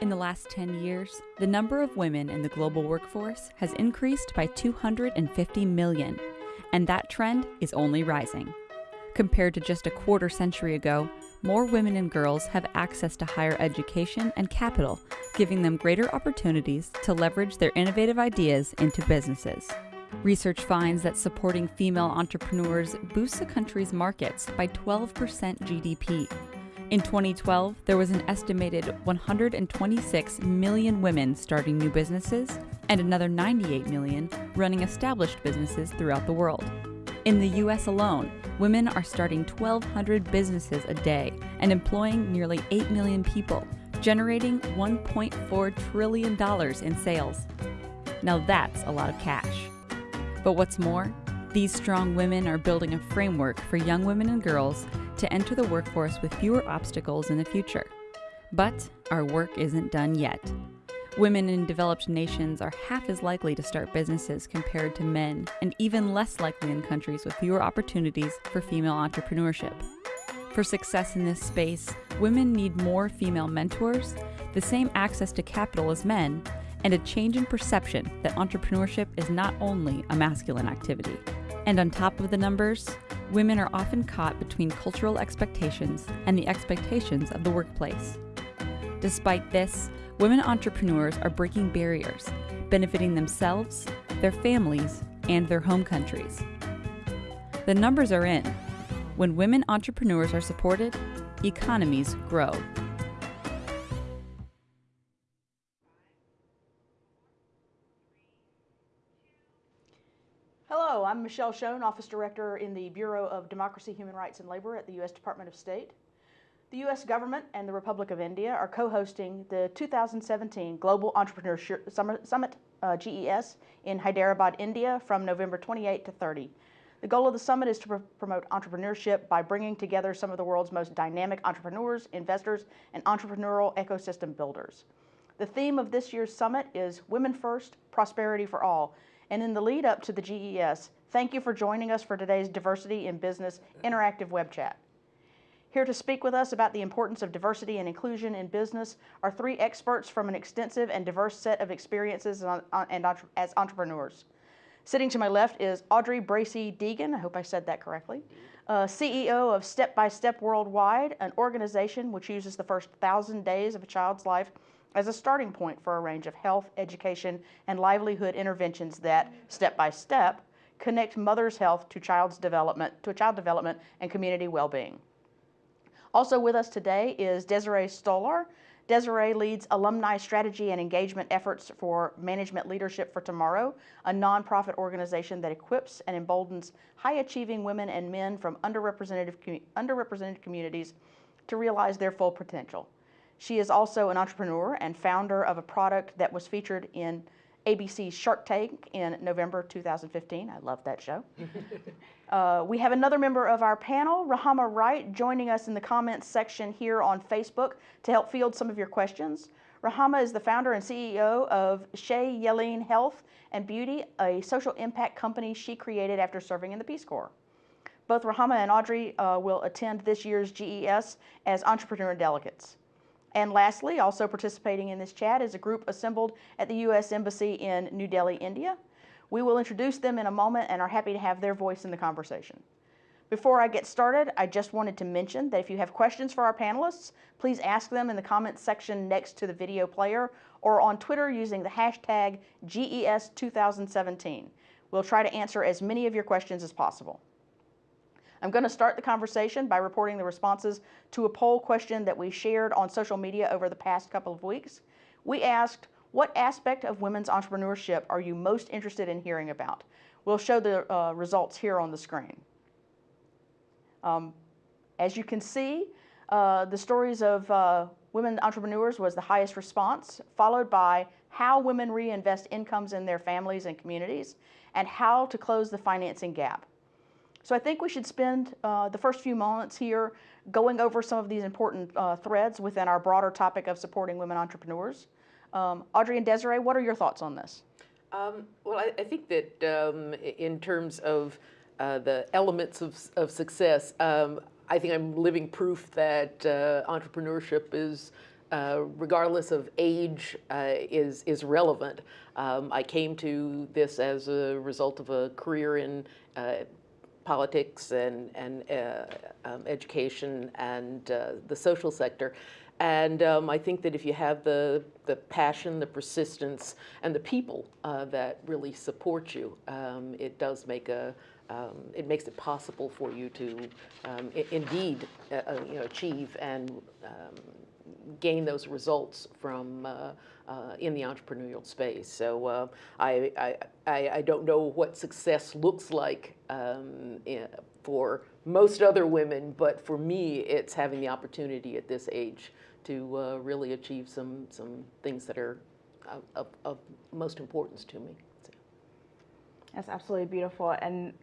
In the last 10 years, the number of women in the global workforce has increased by 250 million, and that trend is only rising. Compared to just a quarter century ago, more women and girls have access to higher education and capital, giving them greater opportunities to leverage their innovative ideas into businesses. Research finds that supporting female entrepreneurs boosts a country's markets by 12% GDP. In 2012, there was an estimated 126 million women starting new businesses and another 98 million running established businesses throughout the world. In the US alone, women are starting 1,200 businesses a day and employing nearly 8 million people, generating $1.4 trillion in sales. Now that's a lot of cash. But what's more, these strong women are building a framework for young women and girls to enter the workforce with fewer obstacles in the future. But our work isn't done yet. Women in developed nations are half as likely to start businesses compared to men, and even less likely in countries with fewer opportunities for female entrepreneurship. For success in this space, women need more female mentors, the same access to capital as men, and a change in perception that entrepreneurship is not only a masculine activity. And on top of the numbers, women are often caught between cultural expectations and the expectations of the workplace. Despite this, women entrepreneurs are breaking barriers, benefiting themselves, their families, and their home countries. The numbers are in. When women entrepreneurs are supported, economies grow. Hello, I'm Michelle Schoen, Office Director in the Bureau of Democracy, Human Rights and Labor at the U.S. Department of State. The U.S. government and the Republic of India are co-hosting the 2017 Global Entrepreneurship Summit, uh, GES, in Hyderabad, India from November 28 to 30. The goal of the summit is to pr promote entrepreneurship by bringing together some of the world's most dynamic entrepreneurs, investors, and entrepreneurial ecosystem builders. The theme of this year's summit is Women First, Prosperity for All, and in the lead up to the GES, thank you for joining us for today's Diversity in Business interactive web chat. Here to speak with us about the importance of diversity and inclusion in business are three experts from an extensive and diverse set of experiences and as entrepreneurs. Sitting to my left is Audrey Bracy Deegan, I hope I said that correctly, uh, CEO of Step by Step Worldwide, an organization which uses the first thousand days of a child's life as a starting point for a range of health, education, and livelihood interventions that, step by step, connect mother's health to child's development, to child development and community well-being. Also with us today is Desiree Stolar. Desiree leads alumni strategy and engagement efforts for Management Leadership for Tomorrow, a nonprofit organization that equips and emboldens high-achieving women and men from underrepresented, underrepresented communities to realize their full potential. She is also an entrepreneur and founder of a product that was featured in ABC's Shark Tank in November 2015. I love that show. uh, we have another member of our panel, Rahama Wright, joining us in the comments section here on Facebook to help field some of your questions. Rahama is the founder and CEO of Shea Yeleen Health and Beauty, a social impact company she created after serving in the Peace Corps. Both Rahama and Audrey uh, will attend this year's GES as entrepreneur delegates. And lastly, also participating in this chat is a group assembled at the U.S. Embassy in New Delhi, India. We will introduce them in a moment and are happy to have their voice in the conversation. Before I get started, I just wanted to mention that if you have questions for our panelists, please ask them in the comments section next to the video player or on Twitter using the hashtag GES2017. We'll try to answer as many of your questions as possible. I'm going to start the conversation by reporting the responses to a poll question that we shared on social media over the past couple of weeks. We asked, what aspect of women's entrepreneurship are you most interested in hearing about? We'll show the uh, results here on the screen. Um, as you can see, uh, the stories of uh, women entrepreneurs was the highest response, followed by how women reinvest incomes in their families and communities, and how to close the financing gap. So I think we should spend uh, the first few moments here going over some of these important uh, threads within our broader topic of supporting women entrepreneurs. Um, Audrey and Desiree, what are your thoughts on this? Um, well, I, I, think that um, in terms of uh, the elements of, of success, um, I think I'm living proof that uh, entrepreneurship is uh, regardless of age, uh, is, is relevant. Um, I came to this as a result of a career in uh, politics and, and uh, um, education and uh, the social sector. And um, I think that if you have the, the passion, the persistence, and the people uh, that really support you, um, it does make a, um, it makes it possible for you to um, indeed uh, uh, you know, achieve and um, gain those results from uh, uh, in the entrepreneurial space. So uh, I, I, I, don't know what success looks like um, for most other women, but for me, it's having the opportunity at this age to uh, really achieve some, some things that are of, of most importance to me. So. That's absolutely beautiful. And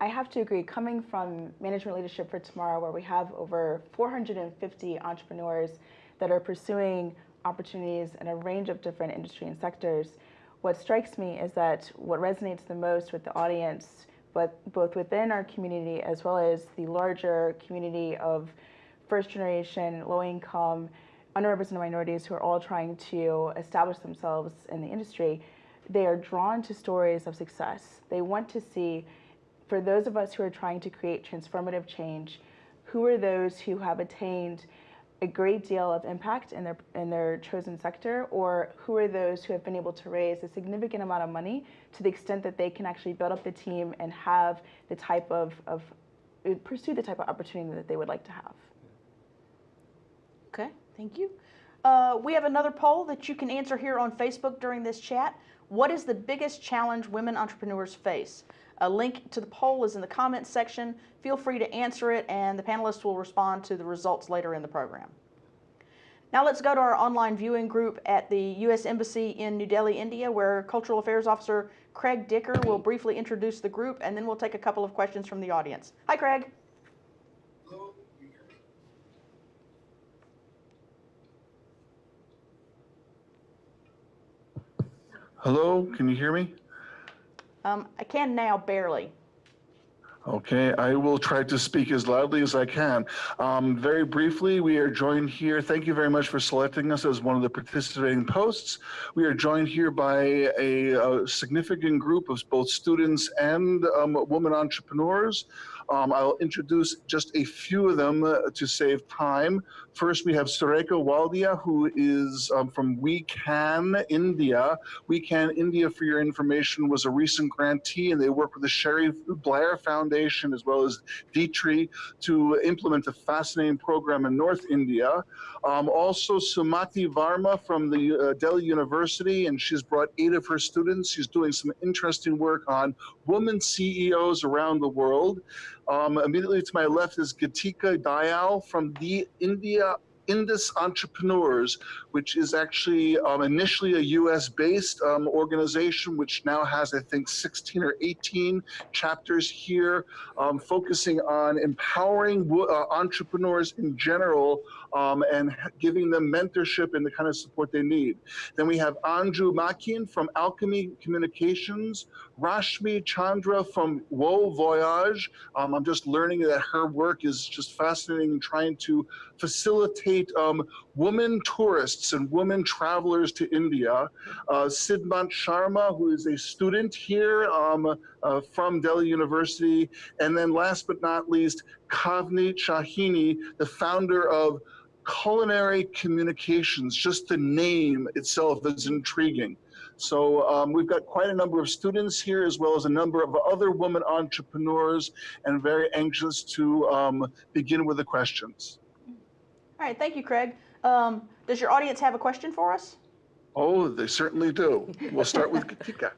I have to agree, coming from Management Leadership for Tomorrow, where we have over 450 entrepreneurs that are pursuing opportunities in a range of different industry and sectors, what strikes me is that what resonates the most with the audience, but both within our community as well as the larger community of first generation, low income, underrepresented minorities who are all trying to establish themselves in the industry, they are drawn to stories of success. They want to see, for those of us who are trying to create transformative change, who are those who have attained a great deal of impact in their in their chosen sector, or who are those who have been able to raise a significant amount of money to the extent that they can actually build up the team and have the type of, of pursue the type of opportunity that they would like to have. Okay, thank you. Uh, we have another poll that you can answer here on Facebook during this chat. What is the biggest challenge women entrepreneurs face? A link to the poll is in the comments section. Feel free to answer it and the panelists will respond to the results later in the program. Now let's go to our online viewing group at the U.S. Embassy in New Delhi, India, where Cultural Affairs Officer Craig Dicker will briefly introduce the group and then we'll take a couple of questions from the audience. Hi, Craig. Hello, can you hear me? Um, I can now, barely. Okay, I will try to speak as loudly as I can. Um, very briefly, we are joined here. Thank you very much for selecting us as one of the participating posts. We are joined here by a, a significant group of both students and um, women entrepreneurs. Um, I'll introduce just a few of them uh, to save time. First, we have Sureka Waldia, who is um, from We Can India. We Can India, for your information, was a recent grantee, and they work with the Cherie Blair Foundation as well as Dietrich to implement a fascinating program in North India. Um, also, Sumati Varma from the uh, Delhi University, and she's brought eight of her students. She's doing some interesting work on women CEOs around the world. Um, immediately to my left is Geetika Dayal from the India Indus Entrepreneurs, which is actually um, initially a US based um, organization, which now has, I think, 16 or 18 chapters here, um, focusing on empowering uh, entrepreneurs in general um, and giving them mentorship and the kind of support they need. Then we have Anju Makin from Alchemy Communications, Rashmi Chandra from Wo Voyage. Um, I'm just learning that her work is just fascinating trying to facilitate um, women tourists and women travelers to India. Uh, Sidmant Sharma, who is a student here um, uh, from Delhi University. And then last but not least, Kavni Shahini, the founder of culinary communications, just the name itself is intriguing. So um, we've got quite a number of students here as well as a number of other women entrepreneurs and very anxious to um, begin with the questions. All right, thank you, Craig. Um, does your audience have a question for us? Oh, they certainly do. We'll start with Katika.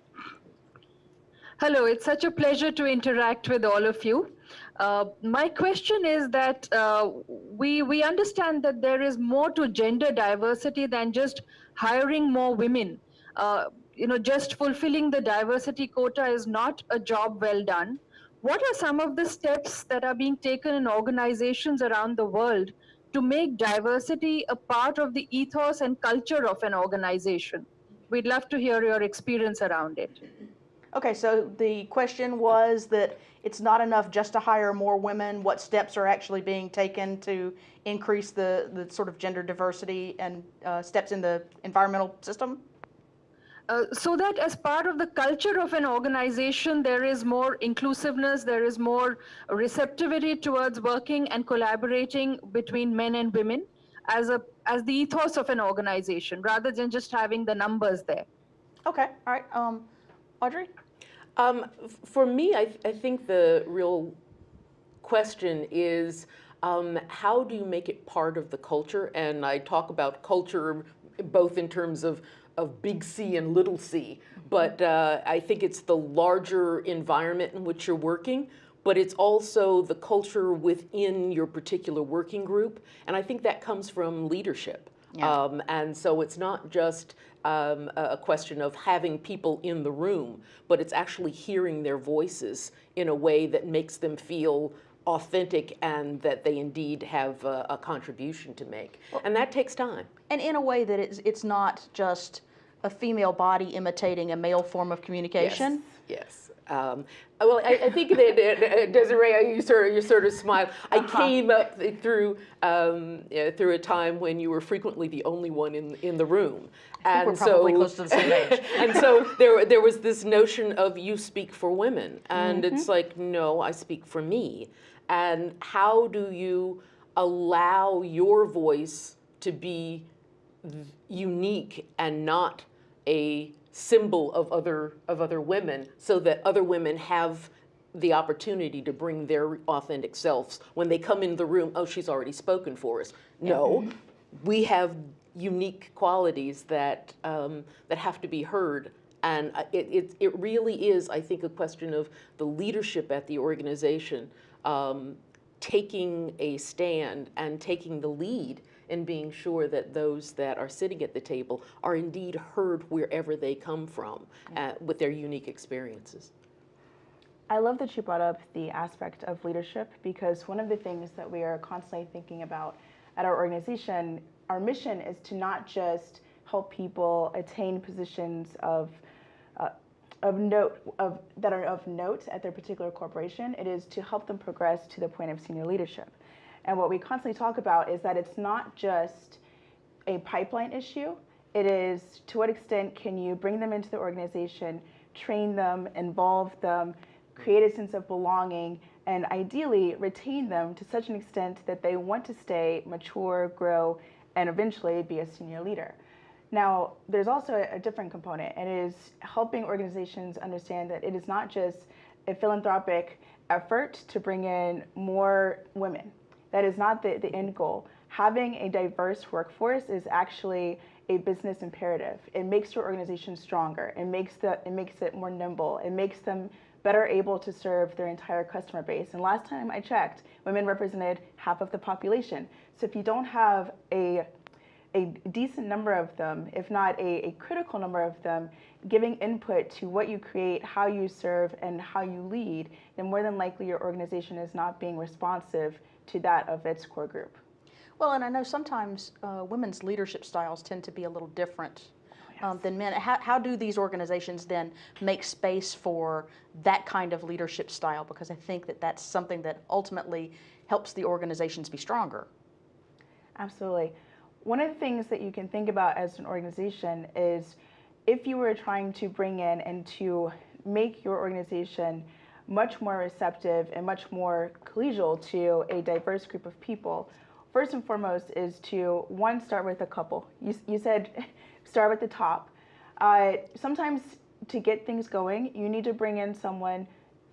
Hello, it's such a pleasure to interact with all of you. Uh, my question is that uh, we, we understand that there is more to gender diversity than just hiring more women. Uh, you know, just fulfilling the diversity quota is not a job well done. What are some of the steps that are being taken in organizations around the world to make diversity a part of the ethos and culture of an organization? We'd love to hear your experience around it. Okay, so the question was that it's not enough just to hire more women. What steps are actually being taken to increase the, the sort of gender diversity and uh, steps in the environmental system? Uh, so that as part of the culture of an organization, there is more inclusiveness, there is more receptivity towards working and collaborating between men and women as a as the ethos of an organization, rather than just having the numbers there. Okay, all right. Um, Audrey? Um, for me, I, I think the real question is um, how do you make it part of the culture? And I talk about culture both in terms of, of big C and little c, but uh, I think it's the larger environment in which you're working, but it's also the culture within your particular working group. And I think that comes from leadership. Yeah. Um, and so it's not just um, a question of having people in the room, but it's actually hearing their voices in a way that makes them feel authentic and that they indeed have a, a contribution to make. And that takes time. And in a way that it's, it's not just a female body imitating a male form of communication. Yes. Um, well, I, I think that uh, Desiree, you sort of you sort of smile. I came up through um, through a time when you were frequently the only one in in the room, and we're probably so close to the same age. and so there there was this notion of you speak for women, and it's like no, I speak for me. And how do you allow your voice to be unique and not a symbol of other of other women so that other women have the opportunity to bring their authentic selves. When they come in the room oh she's already spoken for us. No. We have unique qualities that um, that have to be heard. And uh, it, it, it really is i think a question of the leadership at the organization um, taking a stand and taking the lead in being sure that those that are sitting at the table are indeed heard wherever they come from uh, with their unique experiences. I love that you brought up the aspect of leadership because one of the things that we are constantly thinking about at our organization, our mission is to not just help people attain positions of uh, of note of that are of note at their particular corporation. It is to help them progress to the point of senior leadership. And what we constantly talk about is that it's not just a pipeline issue. It is to what extent can you bring them into the organization, train them, involve them, create a sense of belonging, and ideally retain them to such an extent that they want to stay, mature, grow, and eventually be a senior leader. Now, there's also a, different component, and it is helping organizations understand that it is not just a philanthropic effort to bring in more women. That is not the, the end goal. Having a diverse workforce is actually a business imperative. It makes your organization stronger. It makes the it makes it more nimble. It makes them better able to serve their entire customer base. And last time I checked, women represented half of the population. So if you don't have a a decent number of them, if not a, a critical number of them, giving input to what you create, how you serve, and how you lead, then more than likely your organization is not being responsive to that of its core group. Well, and I know sometimes uh, women's leadership styles tend to be a little different um, than men. How, how do these organizations then make space for that kind of leadership style? Because I think that that's something that ultimately helps the organizations be stronger. Absolutely. One of the things that you can think about as an organization is if you were trying to bring in and to make your organization much more receptive and much more collegial to a diverse group of people, first and foremost is to one start with a couple. You, you said start with the top. Uh, sometimes to get things going, you need to bring in someone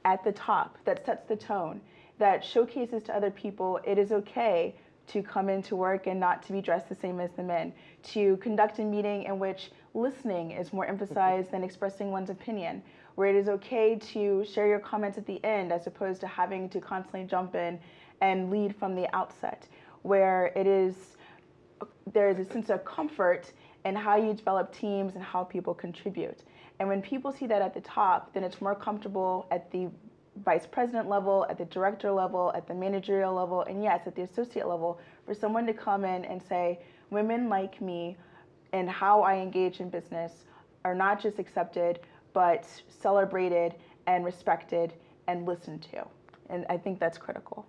at the top that sets the tone, that showcases to other people it is okay to come into work and not to be dressed the same as the men, to conduct a meeting in which listening is more emphasized than expressing one's opinion, where it is okay to share your comments at the end as opposed to having to constantly jump in and lead from the outset, where it is there is a sense of comfort in how you develop teams and how people contribute. And when people see that at the top, then it's more comfortable at the vice president level, at the director level, at the managerial level, and yes, at the associate level, for someone to come in and say, women like me and how I engage in business are not just accepted, but celebrated and respected and listened to. And I think that's critical.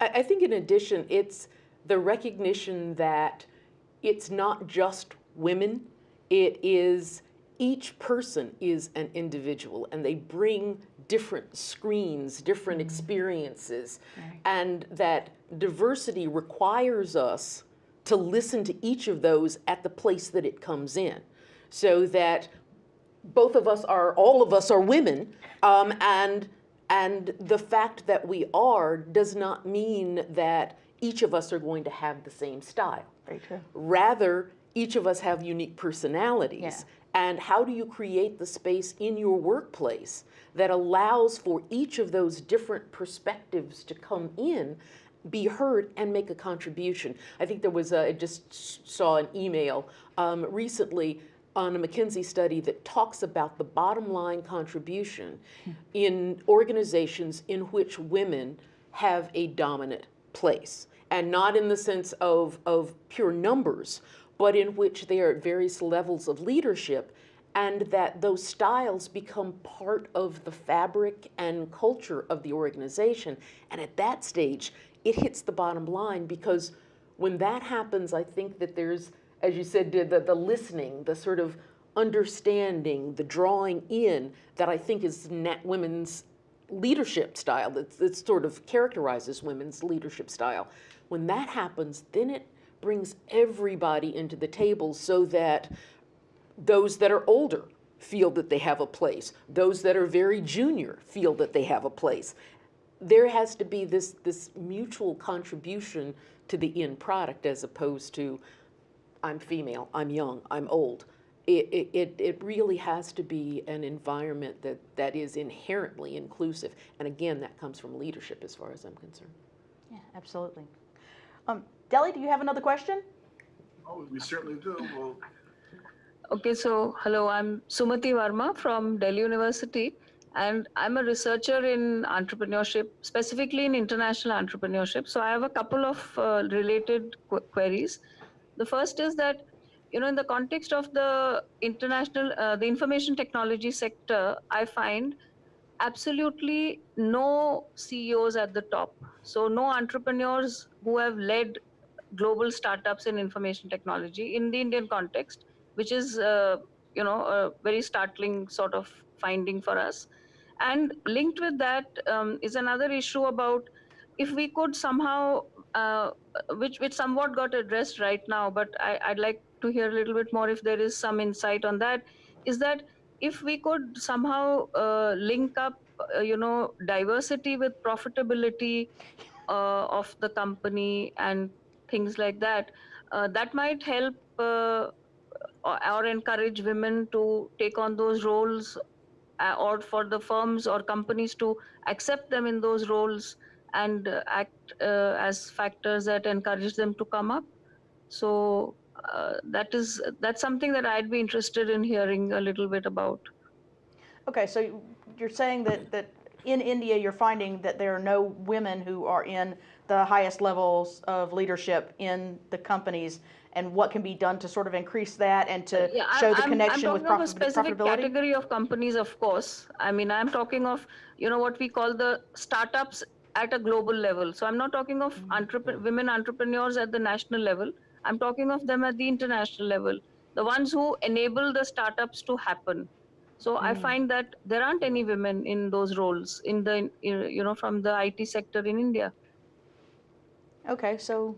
I, I think in addition, it's the recognition that it's not just women, it is each person is an individual and they bring different screens, different mm-hmm. experiences, and that diversity requires us to listen to each of those at the place that it comes in so that both of us are, all of us are women, um, and, and the fact that we are does not mean that each of us are going to have the same style. Very true. Rather, each of us have unique personalities. Yeah. And how do you create the space in your workplace that allows for each of those different perspectives to come in, be heard, and make a contribution? I think there was, a, I just saw an email um, recently on a McKinsey study that talks about the bottom line contribution in organizations in which women have a dominant place. And not in the sense of, of pure numbers, but in which they are at various levels of leadership and that those styles become part of the fabric and culture of the organization. And at that stage, it hits the bottom line because when that happens, I think that there's, as you said, the, the, listening, the sort of understanding, the drawing in that I think is women's leadership style that, that sort of characterizes women's leadership style. When that happens, then it brings everybody into the table so that those that are older feel that they have a place. Those that are very junior feel that they have a place. There has to be this, this mutual contribution to the end product as opposed to I'm female, I'm young, I'm old. It, it, it, it really has to be an environment that, that is inherently inclusive. And again, that comes from leadership as far as I'm concerned. Yeah, absolutely. Um, Delhi, do you have another question? Oh, we certainly do. Well, Okay, so hello, I'm Sumati Varma from Delhi University, and I'm a researcher in entrepreneurship, specifically in international entrepreneurship. So I have a couple of uh, related qu- queries. The first is that, you know, in the context of the international, uh, the information technology sector, I find absolutely no CEOs at the top. So no entrepreneurs who have led global startups in information technology in the Indian context, which is uh, you know a very startling sort of finding for us. And linked with that um, is another issue about if we could somehow, uh, which which somewhat got addressed right now, but I, I'd like to hear a little bit more if there is some insight on that. Is that if we could somehow uh, link up, uh, you know, diversity with profitability uh, of the company and things like that, uh, that might help uh, or, encourage women to take on those roles, uh, or for the firms or companies to accept them in those roles and act uh, as factors that encourage them to come up. So uh, that is that's something that I'd be interested in hearing a little bit about. Okay, so you- you're saying that, that in India, you're finding that there are no women who are in the highest levels of leadership in the companies, and what can be done to sort of increase that and to Yeah, show the I'm- connection I'm with a specific profitability? category of companies, of course. I mean, I'm talking of you know what we call the startups at a global level. So I'm not talking of Mm-hmm. entrep- women entrepreneurs at the national level. I'm talking of them at the international level, the ones who enable the startups to happen. So I Mm. find that there aren't any women in those roles in the you know from the IT sector in India. Okay, so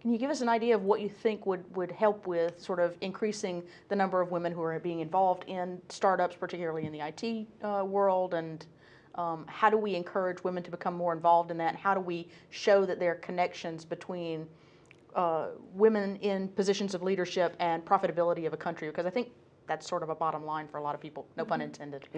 can you give us an idea of what you think would, would help with sort of increasing the number of women who are being involved in startups, particularly in the IT uh, world? And um, how do we encourage women to become more involved in that? And How do we show that there are connections between uh, women in positions of leadership and profitability of a country? Because I think that's sort of a bottom line for a lot of people, no pun intended.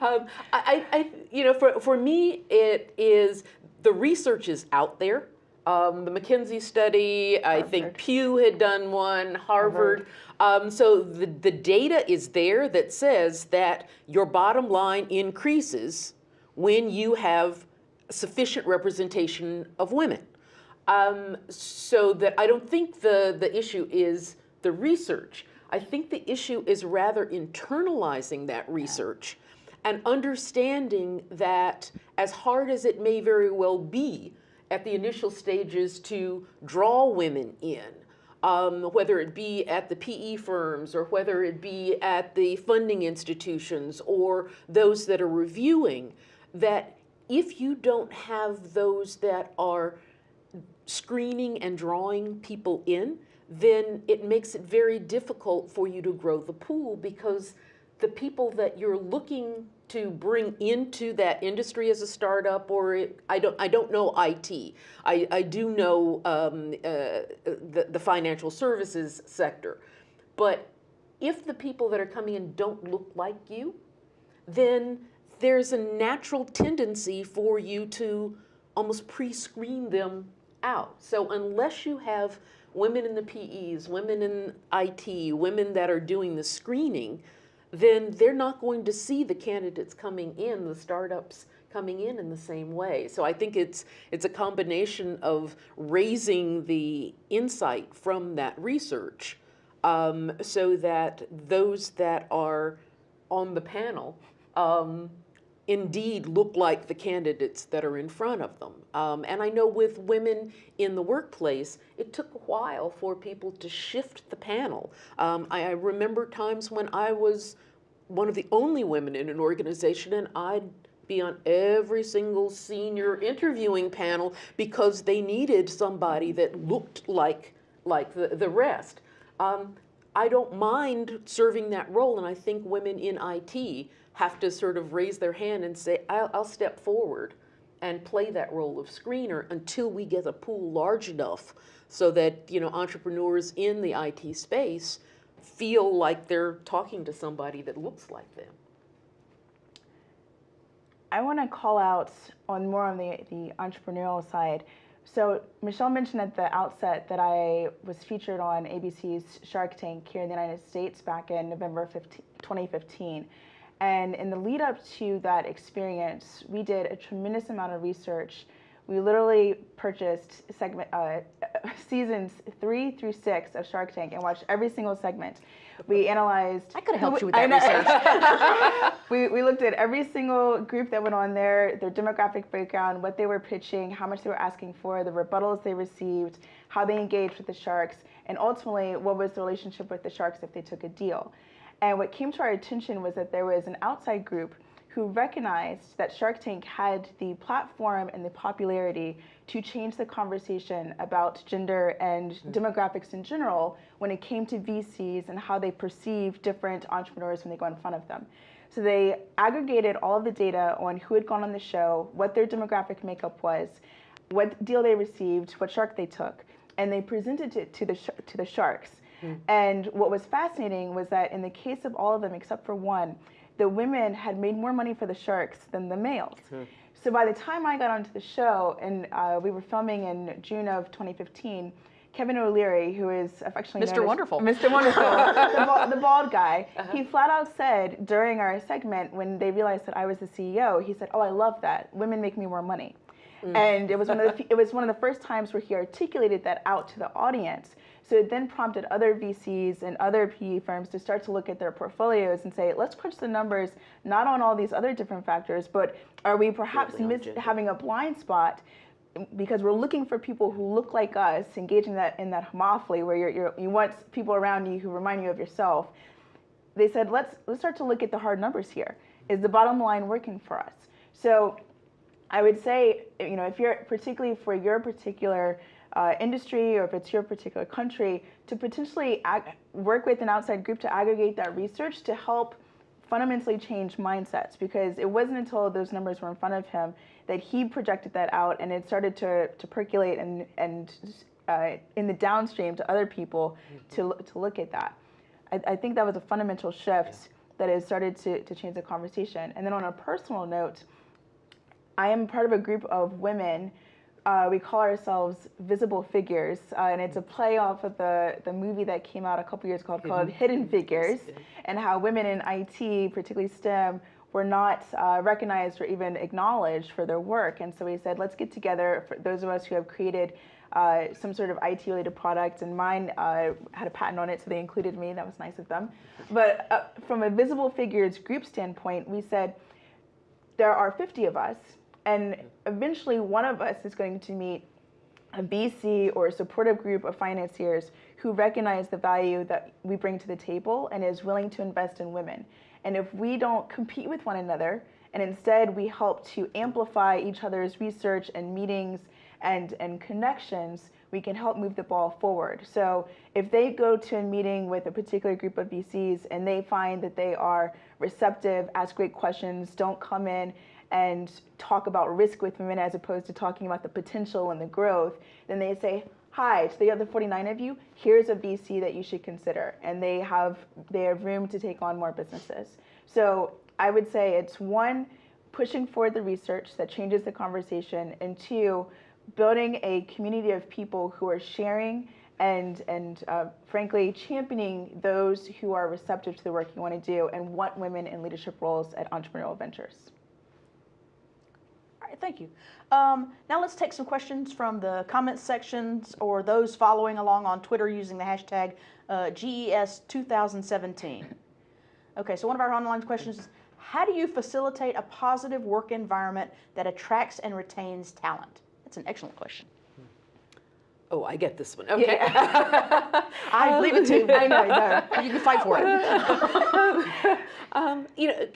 um, I, I, you know, for, for me, it is the research is out there. Um, the McKinsey study, I think Pew had done one, Harvard. Um, so the, the data is there that says that your bottom line increases when you have sufficient representation of women. Um, so that I don't think the, the issue is the research. I think the issue is rather internalizing that research and understanding that as hard as it may very well be at the initial stages to draw women in, um, whether it be at the PE firms or whether it be at the funding institutions or those that are reviewing, that if you don't have those that are screening and drawing people in, then it makes it very difficult for you to grow the pool because the people that you're looking to bring into that industry as a startup or it, I don't I don't know IT. I, I do know um, uh, the, the financial services sector. But if the people that are coming in don't look like you, then there's a natural tendency for you to almost pre-screen them out. So unless you have women in the PEs, women in IT, women that are doing the screening, then they're not going to see the candidates coming in, the startups coming in in the same way. So I think it's it's a combination of raising the insight from that research um, so that those that are on the panel um, indeed look like the candidates that are in front of them. Um, and I know with women in the workplace, it took a while for people to shift the panel. Um, I, I, remember times when I was one of the only women in an organization and I'd be on every single senior interviewing panel because they needed somebody that looked like, like the, the rest. Um, I don't mind serving that role, and I think women in IT have to sort of raise their hand and say, I'll, I'll step forward and play that role of screener until we get a pool large enough so that you know entrepreneurs in the IT space feel like they're talking to somebody that looks like them. I want to call out on more on the, the entrepreneurial side. So Michelle mentioned at the outset that I was featured on ABC's Shark Tank here in the United States back in November 15, 2015. And in the lead up to that experience, we did a tremendous amount of research. We literally purchased segment uh, seasons three through six of Shark Tank and watched every single segment. We analyzed. I could have helped you with that research. we, we looked at every single group that went on there, their demographic breakdown, what they were pitching, how much they were asking for, the rebuttals they received, how they engaged with the sharks, and ultimately what was the relationship with the sharks if they took a deal. And what came to our attention was that there was an outside group who recognized that Shark Tank had the platform and the popularity to change the conversation about gender and mm-hmm. demographics in general when it came to VCs and how they perceive different entrepreneurs when they go in front of them. So they aggregated all of the data on who had gone on the show, what their demographic makeup was, what deal they received, what shark they took, and they presented it to the, to the sharks. Mm. And what was fascinating was that in the case of all of them except for one, the women had made more money for the sharks than the males. Mm. So by the time I got onto the show, and uh, we were filming in June of 2015, Kevin O'Leary, who is affectionately Mr. Wonderful, Mr. Wonderful, the, bald, the, bald guy, uh-huh. he flat out said during our segment when they realized that I was the CEO, he said, "Oh, I love that. Women make me more money." Mm. And it was one of the it was one of the first times where he articulated that out to the audience. So it then prompted other VCs and other PE firms to start to look at their portfolios and say, let's crunch the numbers, not on all these other different factors, but are we perhaps having a blind spot because we're looking for people who look like us, engaging that in that homophily where you're, you're, you want people around you who remind you of yourself. They said, let's let's start to look at the hard numbers here. Is the bottom line working for us? So I would say, you know, if you're particularly for your particular uh, industry or if it's your particular country, to potentially work with an outside group to aggregate that research to help fundamentally change mindsets because it wasn't until those numbers were in front of him that he projected that out and it started to, to percolate and, and uh, in the downstream to other people mm-hmm. to, to look at that. I, I, think that was a fundamental shift yeah. that has started to, to change the conversation. And then on a personal note, I am part of a group of women uh, we call ourselves Visible Figures, uh, and it's a play off of the, the movie that came out a couple years ago called Hidden Figures, and how women in IT, particularly STEM, were not uh, recognized or even acknowledged for their work. And so we said, let's get together, for those of us who have created uh, some sort of IT related product, and mine uh, had a patent on it, so they included me. That was nice of them. But uh, from a visible figures group standpoint, we said there are 50 of us, and eventually one of us is going to meet a VC or a supportive group of financiers who recognize the value that we bring to the table and is willing to invest in women. And if we don't compete with one another, and instead we help to amplify each other's research and meetings and, and connections, we can help move the ball forward. So if they go to a meeting with a particular group of VCs and they find that they are receptive, ask great questions, don't come in and talk about risk with women as opposed to talking about the potential and the growth, then they say, hi, to the other 49 of you, here's a VC that you should consider. And they have, they have room to take on more businesses. So I would say it's one, pushing forward the research that changes the conversation, and two, building a community of people who are sharing and, and uh, frankly, championing those who are receptive to the work you want to do and want women in leadership roles at entrepreneurial ventures. All right, thank you. Um, now let's take some questions from the comments sections or those following along on Twitter using the hashtag uh, GES2017. Okay, so one of our online questions is, how do you facilitate a positive work environment that attracts and retains talent? That's an excellent question. Oh, I get this one. Okay. I believe it too. I know, I know. You can fight for it. um, you know,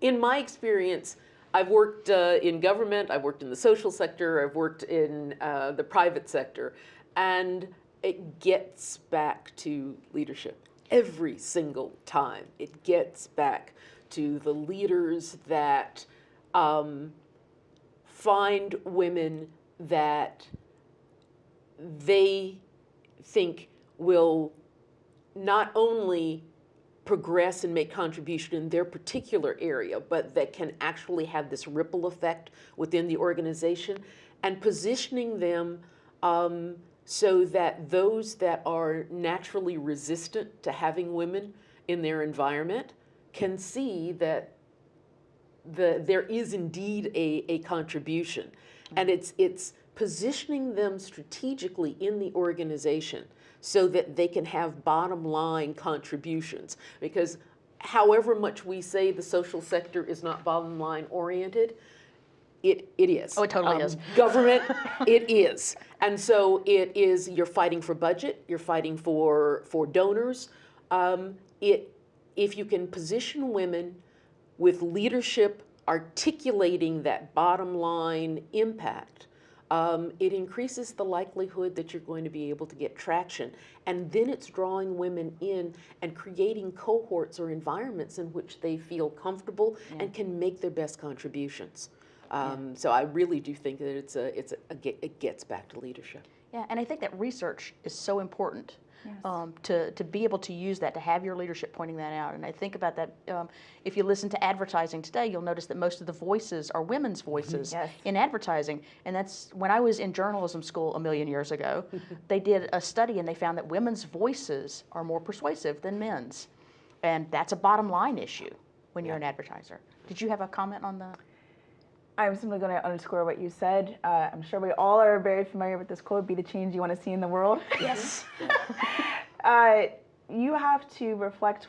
in my experience, I've worked uh, in government, I've worked in the social sector, I've worked in uh, the private sector, and it gets back to leadership every single time. It gets back to the leaders that um, find women that they think will not only progress and make contribution in their particular area, but that can actually have this ripple effect within the organization and positioning them um, so that those that are naturally resistant to having women in their environment can see that the, there is indeed a, a contribution. And it's, it's positioning them strategically in the organization so that they can have bottom line contributions. Because however much we say the social sector is not bottom line oriented, it, it is. Oh, it totally um, is. Government, it is. And so it is, you're fighting for budget, you're fighting for, for donors. Um, it, if you can position women with leadership articulating that bottom line impact, um, it increases the likelihood that you're going to be able to get traction. And then it's drawing women in and creating cohorts or environments in which they feel comfortable yeah. and can make their best contributions. Um, yeah. So I really do think that it's a, it's a, a, it gets back to leadership. Yeah, and I think that research is so important yes. um, to, to be able to use that, to have your leadership pointing that out. And I think about that, um, if you listen to advertising today, you'll notice that most of the voices are women's voices yes. in advertising. And that's when I was in journalism school a million years ago, they did a study and they found that women's voices are more persuasive than men's. And that's a bottom line issue when you're an advertiser. Did you have a comment on the? I'm simply going to underscore what you said. Uh, I'm sure we all are very familiar with this quote, be the change you want to see in the world. Yes. uh, you have to reflect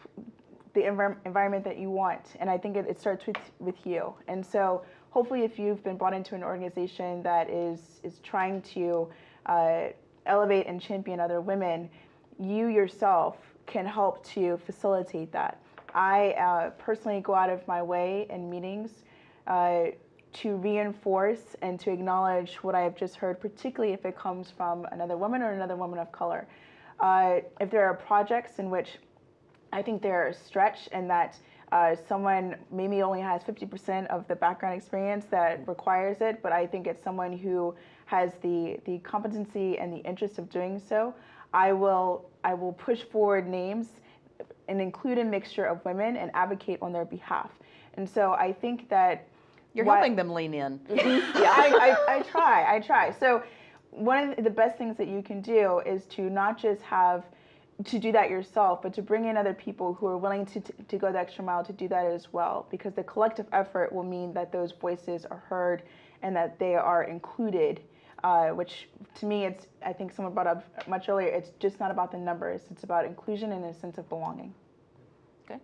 the env environment that you want. And I think it, it, starts with, with you. And so hopefully if you've been brought into an organization that is, is trying to uh, elevate and champion other women, you yourself can help to facilitate that. I uh, personally go out of my way in meetings uh, to reinforce and to acknowledge what I have just heard, particularly if it comes from another woman or another woman of color. Uh, if there are projects in which I think they're a stretch and that uh, someone maybe only has 50% of the background experience that requires it, but I think it's someone who has the, the competency and the interest of doing so, I will, I will push forward names and include a mixture of women and advocate on their behalf. And so I think that you're what, helping them lean in. yeah, I, I, I try, I try. So one of the best things that you can do is to not just have to do that yourself, but to bring in other people who are willing to, to, to go the extra mile to do that as well, because the collective effort will mean that those voices are heard and that they are included uh, which to me, it's I think someone brought up much earlier. It's just not about the numbers. It's about inclusion and a sense of belonging. Okay.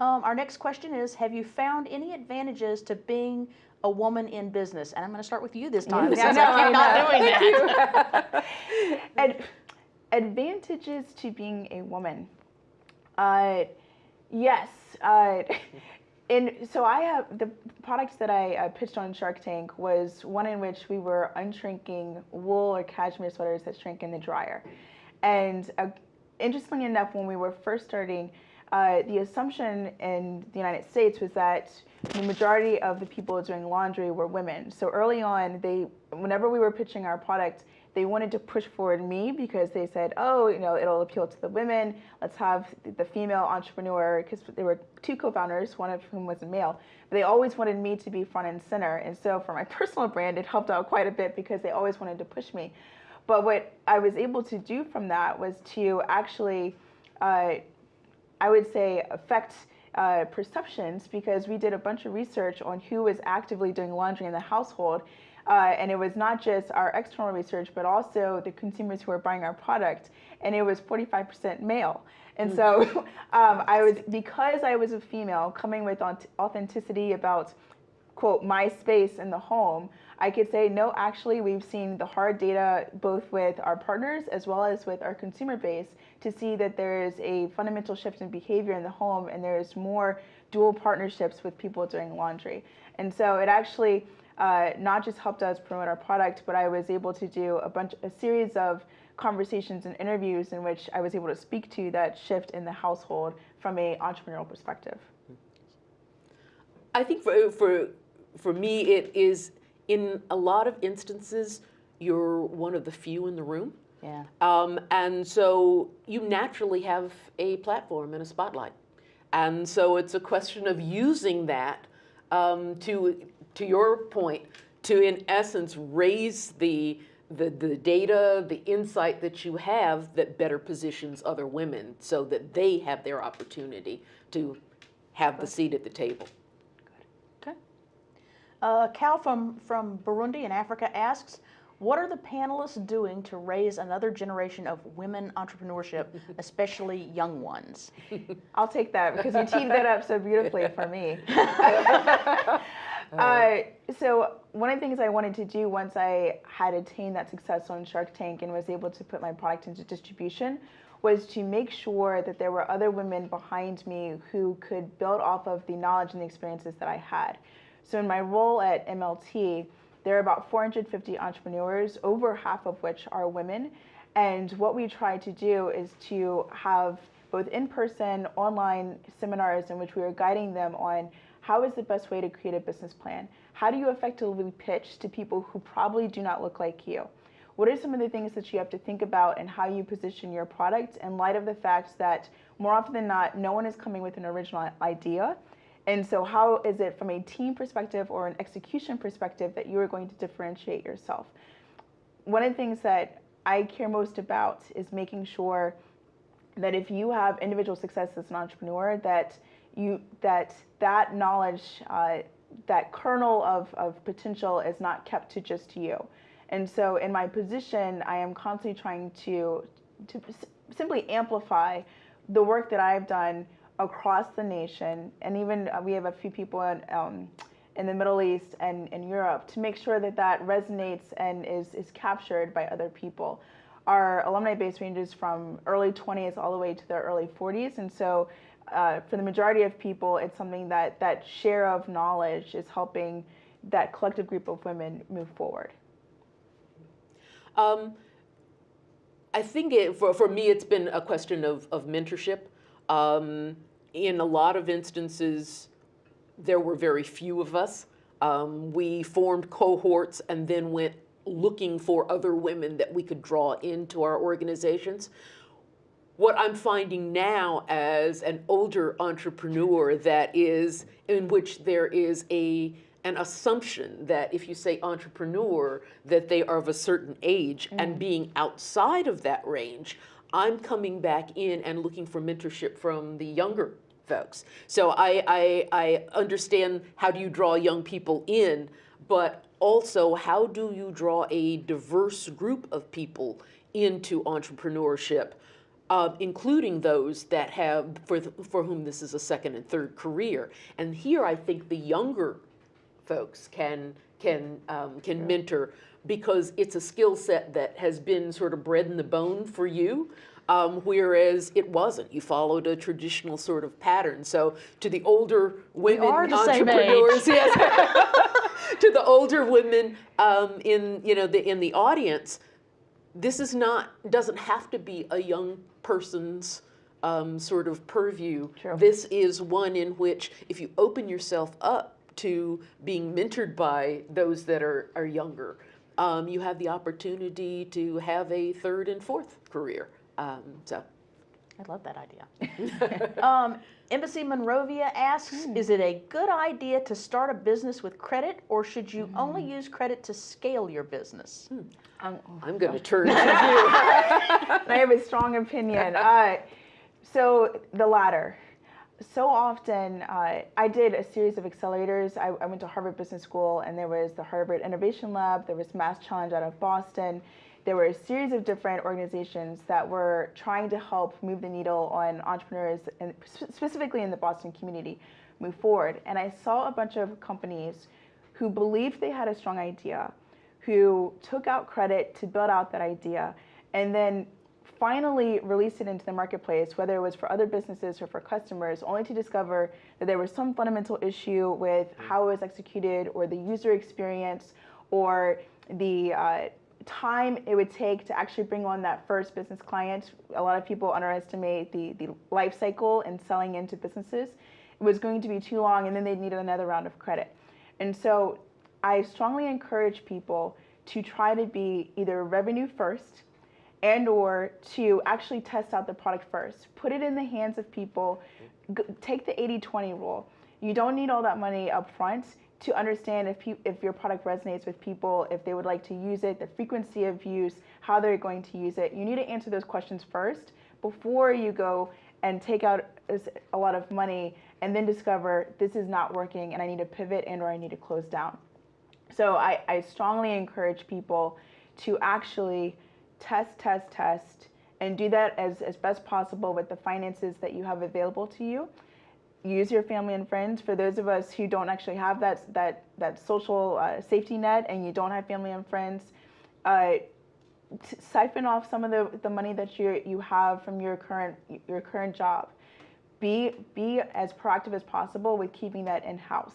Um, our next question is: Have you found any advantages to being a woman in business? And I'm going to start with you this time Yeah, no, I keep not doing that. Ad- advantages to being a woman. Uh, yes. Uh, and so I have the products that I uh, pitched on Shark Tank was one in which we were unshrinking wool or cashmere sweaters that shrink in the dryer. And uh, interestingly enough, when we were first starting, uh, the assumption in the United States was that the majority of the people doing laundry were women. So early on, they, whenever we were pitching our product, they wanted to push forward me because they said, oh, you know, it'll appeal to the women. Let's have the female entrepreneur, because there were two co-founders, one of whom was a male. But they always wanted me to be front and center. And so for my personal brand, it helped out quite a bit because they always wanted to push me. But what I was able to do from that was to actually, uh, I would say, affect uh, perceptions because we did a bunch of research on who was actively doing laundry in the household. Uh, and it was not just our external research, but also the consumers who were buying our product. And it was 45% male. And so um, I was, because I was a female coming with authenticity about, quote, my space in the home, I could say, no, actually, we've seen the hard data both with our partners as well as with our consumer base to see that there is a fundamental shift in behavior in the home and there's more dual partnerships with people doing laundry. And so it actually uh, not just helped us promote our product, but I was able to do a bunch, a series of conversations and interviews in which I was able to speak to that shift in the household from a entrepreneurial perspective. I think for, for, for me, it is in a lot of instances, you're one of the few in the room. Yeah. Um, and so you naturally have a platform and a spotlight. And so it's a question of using that um, to, to your point, to in essence raise the, the, the data, the insight that you have that better positions other women so that they have their opportunity to have the seat at the table. Good. Okay. Uh, Cal from, from Burundi in Africa asks, what are the panelists doing to raise another generation of women entrepreneurship, especially young ones? I'll take that because you teed that up so beautifully for me. uh, so one of the things I wanted to do once I had attained that success on Shark Tank and was able to put my product into distribution was to make sure that there were other women behind me who could build off of the knowledge and the experiences that I had. So in my role at MLT, there are about 450 entrepreneurs, over half of which are women. And what we try to do is to have both in-person, online seminars in which we are guiding them on how is the best way to create a business plan? How do you effectively pitch to people who probably do not look like you? What are some of the things that you have to think about and how you position your product in light of the fact that more often than not, no one is coming with an original idea and so how is it from a team perspective or an execution perspective that you are going to differentiate yourself? One of the things that I care most about is making sure that if you have individual success as an entrepreneur, that you that that knowledge, uh, that kernel of, of potential is not kept to just you. And so in my position, I am constantly trying to, to simply amplify the work that I've done across the nation, and even uh, we have a few people in, um, in the Middle East and in Europe to make sure that that resonates and is, is captured by other people. Our alumni base ranges from early 20s all the way to the early 40s, and so uh, for the majority of people, it's something that that share of knowledge is helping that collective group of women move forward. Um, I think it, for, for me, it's been a question of, of mentorship. Um, in a lot of instances, there were very few of us. Um, we formed cohorts and then went looking for other women that we could draw into our organizations. What I'm finding now as an older entrepreneur that is, in which there is a, an assumption that if you say entrepreneur, that they are of a certain age mm. and being outside of that range, I'm coming back in and looking for mentorship from the younger folks. So I, I, I understand how do you draw young people in, but also, how do you draw a diverse group of people into entrepreneurship, uh, including those that have, for, the, for whom this is a second and third career? And here I think the younger folks can, can, um, can mentor because it's a skill set that has been sort of bred in the bone for you. Um, whereas it wasn't. You followed a traditional sort of pattern. So to the older women are the entrepreneurs, yes, to the older women um, in you know the in the audience, this is not doesn't have to be a young person's um, sort of purview. True. This is one in which if you open yourself up to being mentored by those that are are younger, um, you have the opportunity to have a third and fourth career. Um, so. I love that idea. um, Embassy Monrovia asks, is it a good idea to start a business with credit or should you only use credit to scale your business? Um, I'm going to turn to you. I have a strong opinion. Uh, so the latter. So often, uh, I did a series of accelerators. I, I went to Harvard Business School, and there was the Harvard Innovation Lab. There was Mass Challenge out of Boston. There were a series of different organizations that were trying to help move the needle on entrepreneurs, and specifically in the Boston community, move forward. And I saw a bunch of companies who believed they had a strong idea, who took out credit to build out that idea, and then finally released it into the marketplace, whether it was for other businesses or for customers, only to discover that there was some fundamental issue with how it was executed or the user experience or the uh, time it would take to actually bring on that first business client. A lot of people underestimate the, the life cycle in selling into businesses. It was going to be too long and then they needed another round of credit. And so I strongly encourage people to try to be either revenue first and or to actually test out the product first. Put it in the hands of people. G- take the 80-20 rule. You don't need all that money up front to understand if, if your product resonates with people if they would like to use it the frequency of use how they're going to use it. You need to answer those questions first before you go and take out a lot of money and then discover this is not working and i need to pivot and or i need to close down. So I, I strongly encourage people to actually test, test, test, and do that as, as best possible with the finances that you have available to you. Use your family and friends. For those of us who don't actually have that, that, that social uh, safety net and you don't have family and friends, uh, siphon off some of the, the money that you, you have from your current, your current job. Be, be as proactive as possible with keeping that in-house.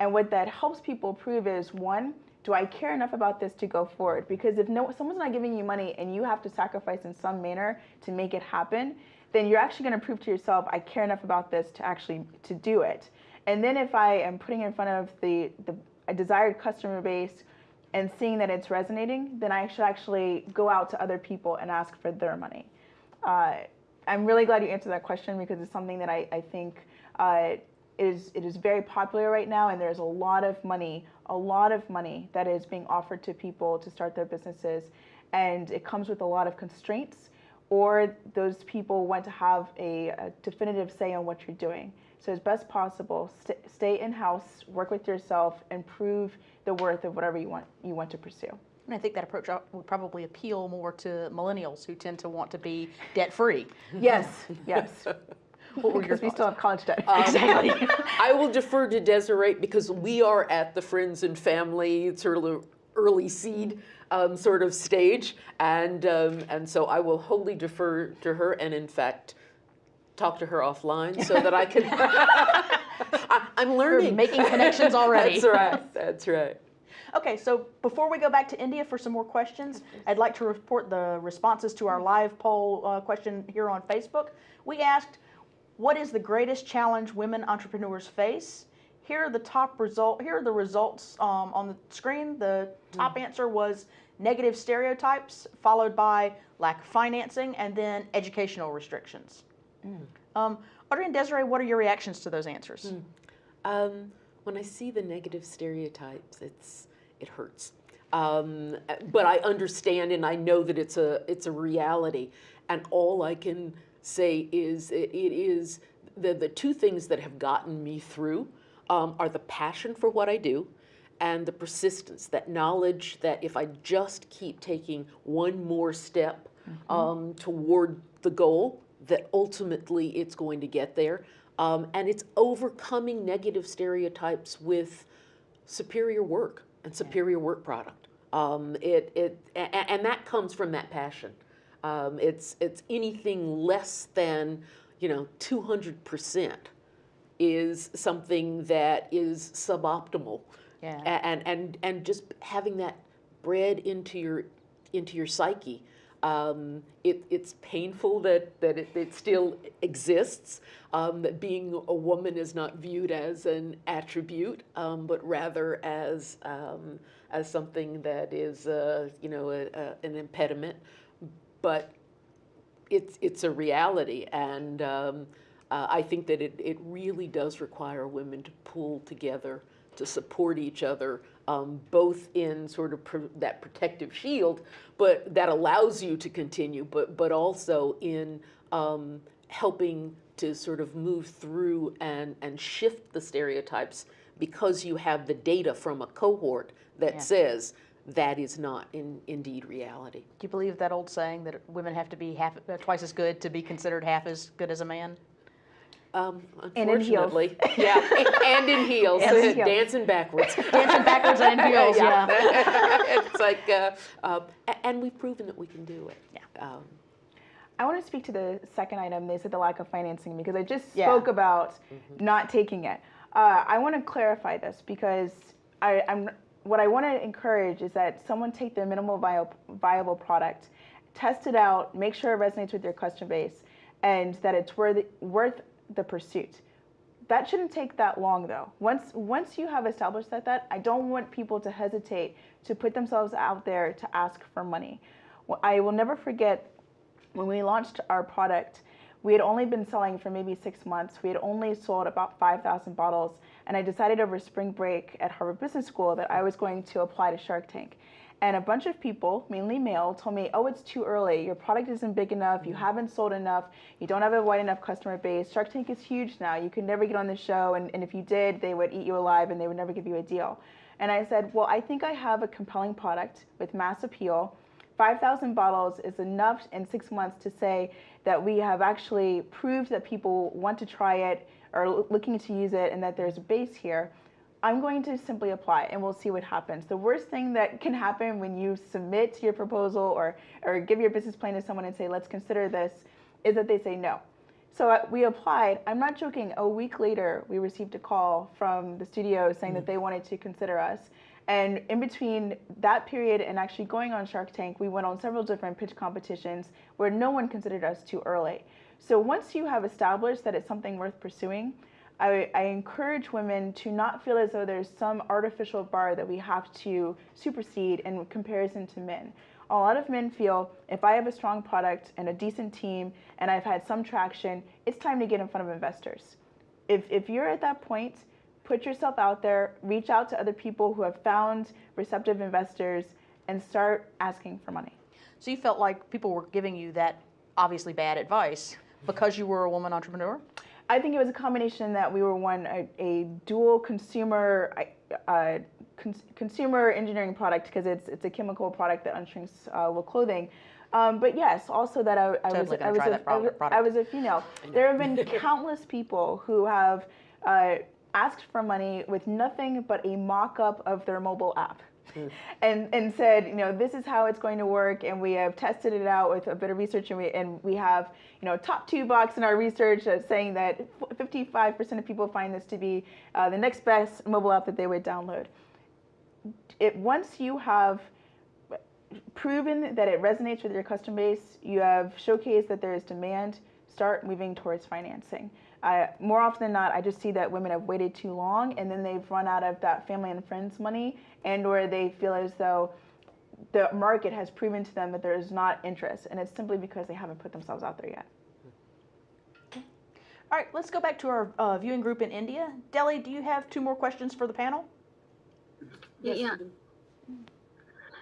And what that helps people prove is one, do I care enough about this to go forward? Because if no someone's not giving you money and you have to sacrifice in some manner to make it happen, then you're actually going to prove to yourself I care enough about this to actually to do it. And then if I am putting in front of the the a desired customer base and seeing that it's resonating, then I should actually go out to other people and ask for their money. Uh, I'm really glad you answered that question because it's something that I, I think uh, is it is very popular right now, and there's a lot of money, a lot of money that is being offered to people to start their businesses, and it comes with a lot of constraints, or those people want to have a, a definitive say on what you're doing. So as best possible, st- stay in house, work with yourself, and prove the worth of whatever you want you want to pursue. And I think that approach would probably appeal more to millennials who tend to want to be debt free. Yes, yes. Were Because we still have college debt. exactly. I will defer to Desiree because we are at the friends and family sort of early seed um, sort of stage, and um, and so I will wholly defer to her, and in fact, talk to her offline so that I can. I, I'm learning, making connections already. That's right. That's right. Okay, so before we go back to India for some more questions, I'd like to report the responses to our live poll uh, question here on Facebook. We asked, what is the greatest challenge women entrepreneurs face? Here are the top result. Here are the results um, on the screen. The top answer was negative stereotypes, followed by lack of financing, and then educational restrictions. Um, Audrey and Desiree, what are your reactions to those answers? Um, when I see the negative stereotypes, it's it hurts. Um, but I understand and I know that it's a it's a reality, and all I can say is it, it is the the two things that have gotten me through um, are the passion for what I do, and the persistence, that knowledge that if I just keep taking one more step um, toward the goal, that ultimately it's going to get there. Um, and it's overcoming negative stereotypes with superior work and superior work product. Um, it, it, and that comes from that passion. Um, it's, it's anything less than, you know, 200% is something that is suboptimal. Yeah. And, and, and just having that bred into your, into your psyche. Um, it, it's painful that, that it, it still exists, um, that being a woman is not viewed as an attribute, um, but rather as, um, as something that is, uh, you know, a, a, an impediment. But it's, it's a reality. And um, uh, I think that it, it really does require women to pull together, to support each other, um, both in sort of pr- that protective shield, but that allows you to continue, but, but also in um, helping to sort of move through and, and shift the stereotypes because you have the data from a cohort that Yeah. says that is not in, indeed reality. Do you believe that old saying that women have to be half, uh, twice as good to be considered half as good as a man? Um, And in heels. unfortunately, yeah, and in heels, And in heels. dancing backwards. Dancing backwards and in heels, yeah. it's like, uh, uh, and we've proven that we can do it. Yeah. Um, I want to speak to the second item. They said the lack of financing because I just Yeah. spoke about not taking it. Uh, I want to clarify this because I, I'm what I want to encourage is that someone take their minimal viable, product, test it out, make sure it resonates with your customer base, and that it's worth worth the pursuit. That shouldn't take that long though. Once once you have established that that I don't want people to hesitate to put themselves out there to ask for money. Well, I will never forget when we launched our product, we had only been selling for maybe six months. We had only sold about 5,000 bottles. And I decided over spring break at Harvard Business School that I was going to apply to Shark Tank. And a bunch of people, mainly male, told me, oh, it's too early. Your product isn't big enough. You haven't sold enough. You don't have a wide enough customer base. Shark Tank is huge now. You could never get on the show. And, and if you did, they would eat you alive and they would never give you a deal. And I said, well, I think I have a compelling product with mass appeal. 5,000 bottles is enough in six months to say that we have actually proved that people want to try it or l- looking to use it and that there's a base here. I'm going to simply apply and we'll see what happens. The worst thing that can happen when you submit your proposal or, or give your business plan to someone and say, let's consider this, is that they say no. So uh, we applied. I'm not joking. A week later, we received a call from the studio saying that they wanted to consider us. And in between that period and actually going on Shark Tank, we went on several different pitch competitions where no one considered us too early. So once you have established that it's something worth pursuing, I, I encourage women to not feel as though there's some artificial bar that we have to supersede in comparison to men. A lot of men feel if I have a strong product and a decent team and I've had some traction, it's time to get in front of investors. If, if you're at that point, put yourself out there, reach out to other people who have found receptive investors, and start asking for money. So you felt like people were giving you that obviously bad advice because you were a woman entrepreneur? I think it was a combination that we were one a, a dual consumer uh, cons- consumer engineering product because it's it's a chemical product that unshrinks uh, with clothing. Um, but yes, also that I, I was I was, try a, that I was- I was a female. There have been countless people who have uh, asked for money with nothing but a mock-up of their mobile app. And, and said, you know, this is how it's going to work, and we have tested it out with a bit of research, and we, and we have, you know, top two box in our research saying that 55% of people find this to be uh, the next best mobile app that they would download. It, once you have proven that it resonates with your customer base, you have showcased that there is demand, start moving towards financing. I, more often than not, I just see that women have waited too long and then they've run out of that family and friends money and or they feel as though the market has proven to them that there is not interest and it's simply because they haven't put themselves out there yet. All right, let's go back to our uh, viewing group in India. Delhi, do you have two more questions for the panel? Yeah, yeah.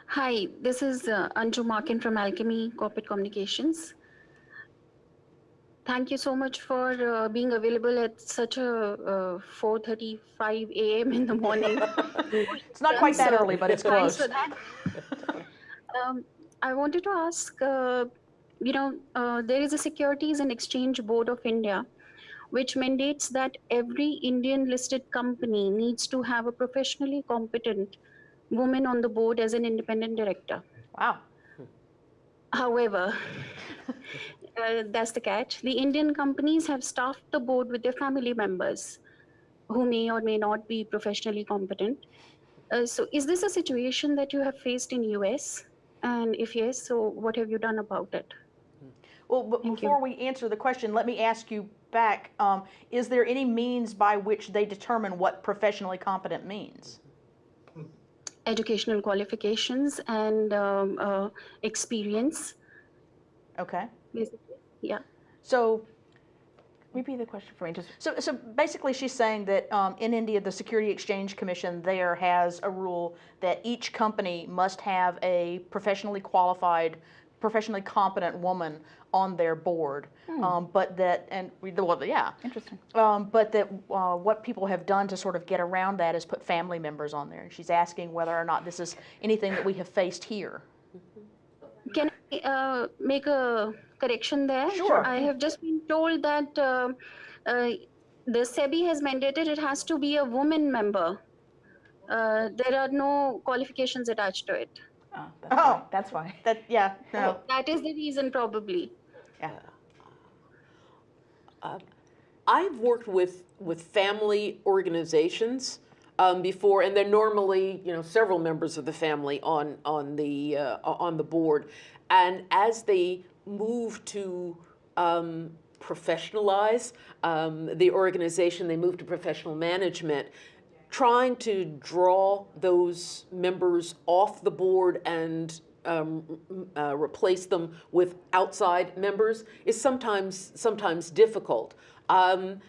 Hi, this is uh, Anju Markin from Alchemy Corporate Communications. Thank you so much for uh, being available at such a uh, 4:35 a.m. in the morning. It's not quite that So, early, but it's Thanks close. for that. Um, I wanted to ask, uh, you know, uh, there is a Securities and Exchange Board of India, which mandates that every Indian listed company needs to have a professionally competent woman on the board as an independent director. Wow. However, uh, that's the catch. The Indian companies have staffed the board with their family members who may or may not be professionally competent. Uh, so is this a situation that you have faced in US? And if yes, so what have you done about it? Well, but Thank you. before we answer the question, let me ask you back, um, is there any means by which they determine what professionally competent means? Educational qualifications and um, uh, experience, Okay, basically. Yeah. so, Repeat the question for me. Just so, so basically she's saying that, um, in India, the Security Exchange Commission there has a rule that each company must have a professionally qualified, professionally competent woman on their board. Um, but that, and, we- well, yeah, interesting. Um, but that uh, what people have done to sort of get around that is put family members on there. And she's asking whether or not this is anything that we have faced here. Can I uh, make a correction there? Sure. I have just been told that uh, uh, the SEBI has mandated it has to be a woman member. Uh, there are no qualifications attached to it. Oh, that's Oh. why. That's why. That, yeah, no, That is the reason, probably. yeah. I've worked with, with family organizations um, before, and they're normally, you know, several members of the family on, on, the, uh, on the board. And as they move to um, professionalize um, the organization, they move to professional management, trying to draw those members off the board and um, uh, replace them with outside members is sometimes sometimes difficult. Um,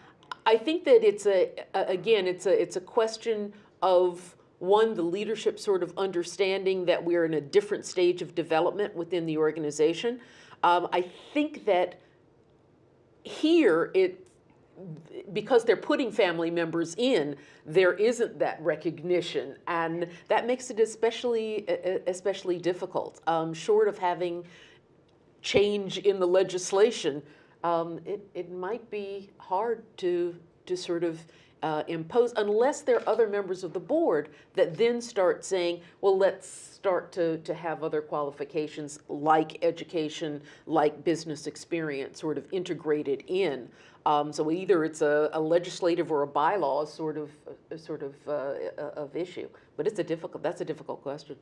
I think that it's a a- again it's a it's a question of one the leadership sort of understanding that we're in a different stage of development within the organization. Um, I think that here it because they're putting family members in, there isn't that recognition, and that makes it especially especially difficult. Um, short of having change in the legislation, um, it it might be hard to to sort of uh, impose unless there are other members of the board that then start saying, well, let's start to, to have other qualifications like education, like business experience, sort of integrated in. Um, so either it's a, a legislative or a bylaw sort of uh, sort of uh, of issue, but it's a difficult. That's a difficult question.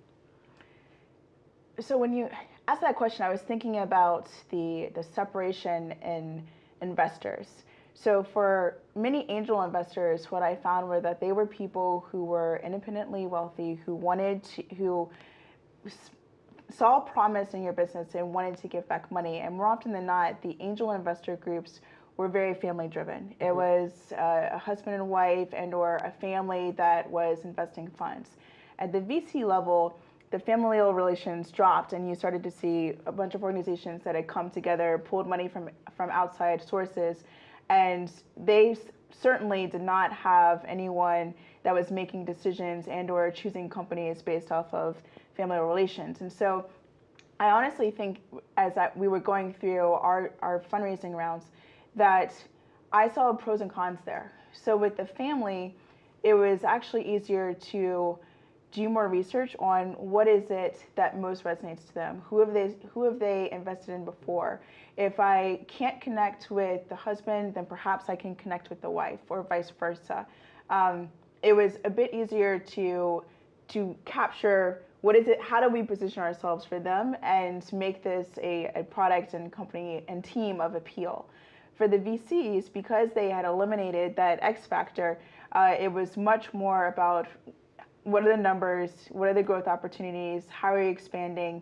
So when you asked that question, I was thinking about the the separation in investors. So for many angel investors, what I found were that they were people who were independently wealthy, who wanted to, who saw promise in your business and wanted to give back money. And more often than not, the angel investor groups were very family driven. It was uh, a husband and wife and or a family that was investing funds. At the VC level, the familial relations dropped and you started to see a bunch of organizations that had come together, pulled money from from outside sources, and they certainly did not have anyone that was making decisions and or choosing companies based off of familial relations. And so I honestly think as we were going through our, our fundraising rounds that I saw pros and cons there. So with the family, it was actually easier to do more research on what is it that most resonates to them. Who have they who have they invested in before? If I can't connect with the husband, then perhaps I can connect with the wife, or vice versa. Um, it was a bit easier to to capture what is it how do we position ourselves for them and make this a, a product and company and team of appeal for the vcs because they had eliminated that x factor uh, it was much more about what are the numbers? What are the growth opportunities? How are you expanding?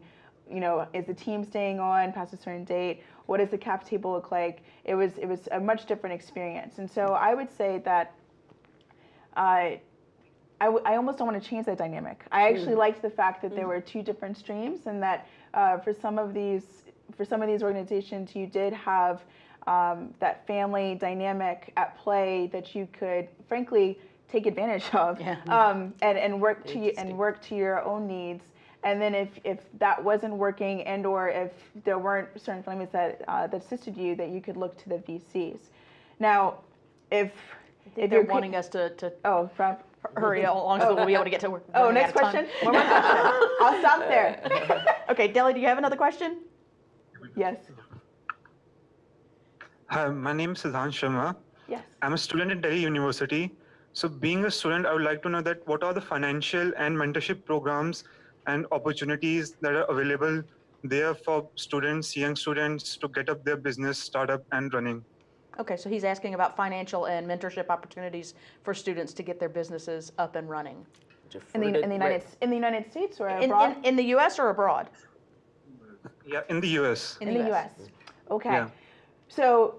You know is the team staying on past a certain date? What does the cap table look like? It was it was a much different experience. And so i would say that uh, I, w- I almost don't want to change that dynamic. I actually liked the fact that there were two different streams, and that uh, for some of these for some of these organizations, you did have um, that family dynamic at play that you could, frankly, take advantage of Yeah. um, and, and work to you, and work to your own needs. And then if, if that wasn't working and or if there weren't certain families that, uh, that assisted you, that you could look to the VCs. Now, if, if They're you're wanting us to, to Oh, Rob. hurry along so we'll be able to get to. we're Oh, next out of time. question. One more question. I'll stop there. Okay, Delhi, do you have another question? Yes. Hi, my name is Siddhant Sharma. Yes. I'm a student at Delhi University. So being a student, I would like to know that what are the financial and mentorship programs and opportunities that are available there for students, young students to get up their business, startup and running? Okay, so he's asking about financial and mentorship opportunities for students to get their businesses up and running. In the, in the United in the United States or In, abroad? in, in the US or abroad? Yeah, in the US. In the US. Okay. Yeah. So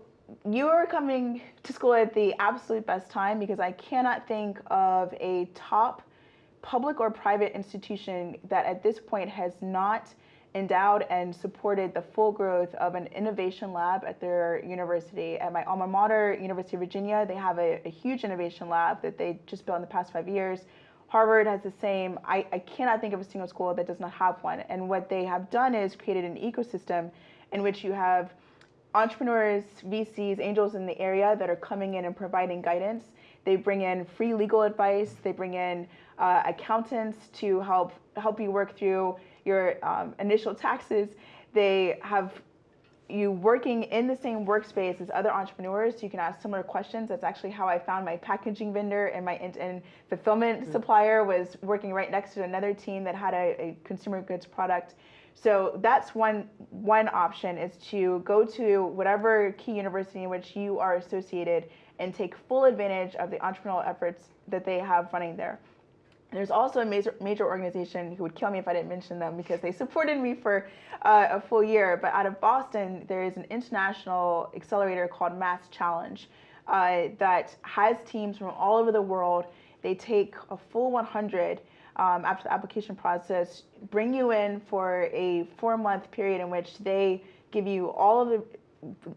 you are coming to school at the absolute best time because I cannot think of a top public or private institution that at this point has not endowed and supported the full growth of an innovation lab at their university. At my alma mater, University of Virginia, they have a, a huge innovation lab that they just built in the past five years. Harvard has the same. I, I cannot think of a single school that does not have one. And what they have done is created an ecosystem in which you have entrepreneurs, VCs, angels in the area that are coming in and providing guidance. They bring in free legal advice. They bring in uh, accountants to help help you work through your um, initial taxes. They have you working in the same workspace as other entrepreneurs. You can ask similar questions. That's actually how I found my packaging vendor and my and, and fulfillment supplier was working right next to another team that had a, a consumer goods product. So that's one one option is to go to whatever key university in which you are associated and take full advantage of the entrepreneurial efforts that they have running there. There's also a major, major organization who would kill me if I didn't mention them because they supported me for uh, a full year. But out of Boston, there is an international accelerator called Mass Challenge uh, that has teams from all over the world. They take a full 100 um, after the application process, bring you in for a four month period in which they give you all of the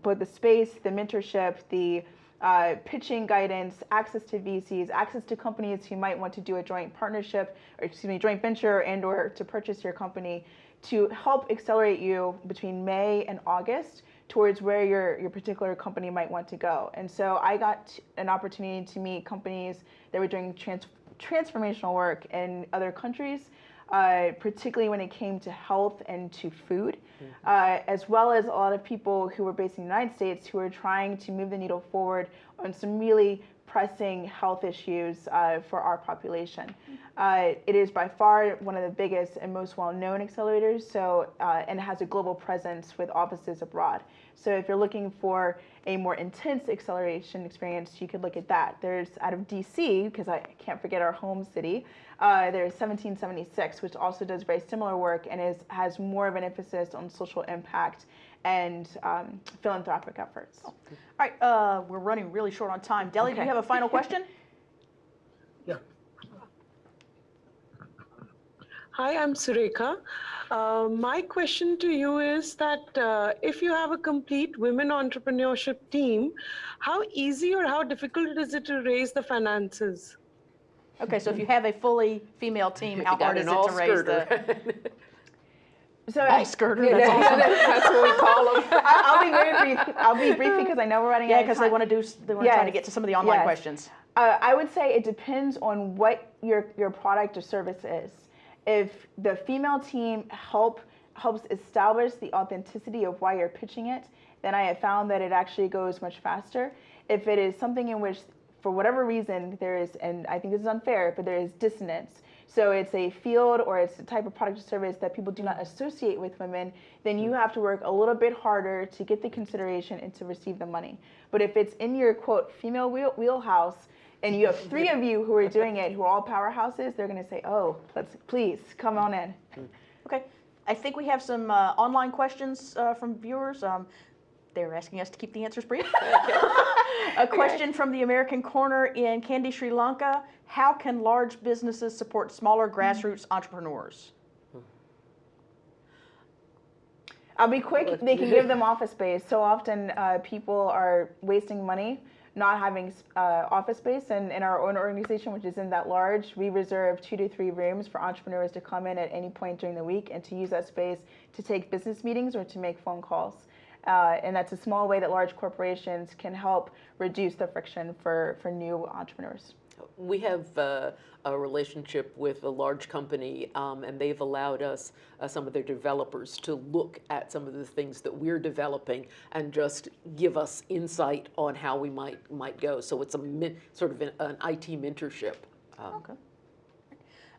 both the space, the mentorship, the uh, pitching guidance, access to VCs, access to companies who might want to do a joint partnership, or excuse me, joint venture and or to purchase your company to help accelerate you between May and August towards where your, your particular company might want to go. And so I got an opportunity to meet companies that were doing trans- transformational work in other countries, uh, particularly when it came to health and to food, uh, as well as a lot of people who were based in the United States who were trying to move the needle forward on some really pressing health issues uh, for our population. Uh, it is by far one of the biggest and most well-known accelerators, so uh, and has a global presence with offices abroad. So if you're looking for a more intense acceleration experience, you could look at that. There's out of DC, because I can't forget our home city, uh, there's 1776, which also does very similar work and is has more of an emphasis on social impact and um, philanthropic efforts. All right, uh, we're running really short on time. Delhi, do you have a final question? Yeah. Hi, I'm Surekha. Uh, my question to you is that uh, if you have a complete women entrepreneurship team, how easy or how difficult is it to raise the finances? Okay, so if you have a fully female team, If how hard is it to raise the So all skirter? That's awesome. That's what we call them. I- I'll be very brief. I'll be brief because I know we're running Yeah, out of because they time. want to do. They want to try to get to some of the online Yes. questions. Uh, I would say it depends on what your your product or service is. If the female team help helps establish the authenticity of why you're pitching it, then I have found that it actually goes much faster. If it is something in which, for whatever reason, there is, and I think this is unfair, but there is dissonance. So it's a field or it's a type of product or service that people do not associate with women, then you have to work a little bit harder to get the consideration and to receive the money. But if it's in your quote female wheel, wheelhouse, and you have three of you who are doing it who are all powerhouses, they're going to say, "Oh, let's please come on in." Okay, I think we have some uh, online questions uh, from viewers. Um, they're asking us to keep the answers brief. A question from the American Corner in Kandy, Sri Lanka. How can large businesses support smaller grassroots entrepreneurs? I'll be quick. They can give them office space. So often uh, people are wasting money not having uh, office space. And in our own organization, which isn't that large, we reserve two to three rooms for entrepreneurs to come in at any point during the week and to use that space to take business meetings or to make phone calls. Uh, and that's a small way that large corporations can help reduce the friction for, for new entrepreneurs. We have uh, a relationship with a large company, um, and they've allowed us, uh, some of their developers, to look at some of the things that we're developing and just give us insight on how we might might go. So it's a sort of an, an IT mentorship. Um, okay.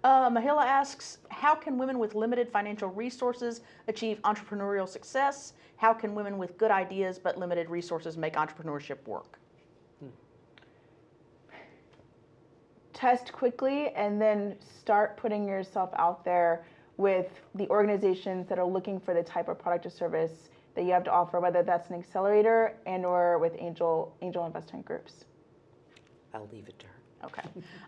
Uh, Mahila asks, how can women with limited financial resources achieve entrepreneurial success? How can women with good ideas but limited resources make entrepreneurship work? Hmm. test quickly and then start putting yourself out there with the organizations that are looking for the type of product or service that you have to offer, whether that's an accelerator and or with angel angel investment groups. I'll leave it to her. Okay.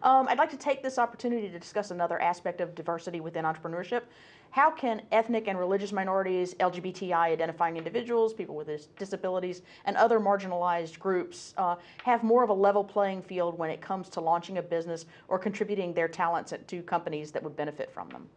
Um, I'd like to take this opportunity to discuss another aspect of diversity within entrepreneurship. How can ethnic and religious minorities, LGBTI identifying individuals, people with disabilities, and other marginalized groups uh, have more of a level playing field when it comes to launching a business or contributing their talents to companies that would benefit from them?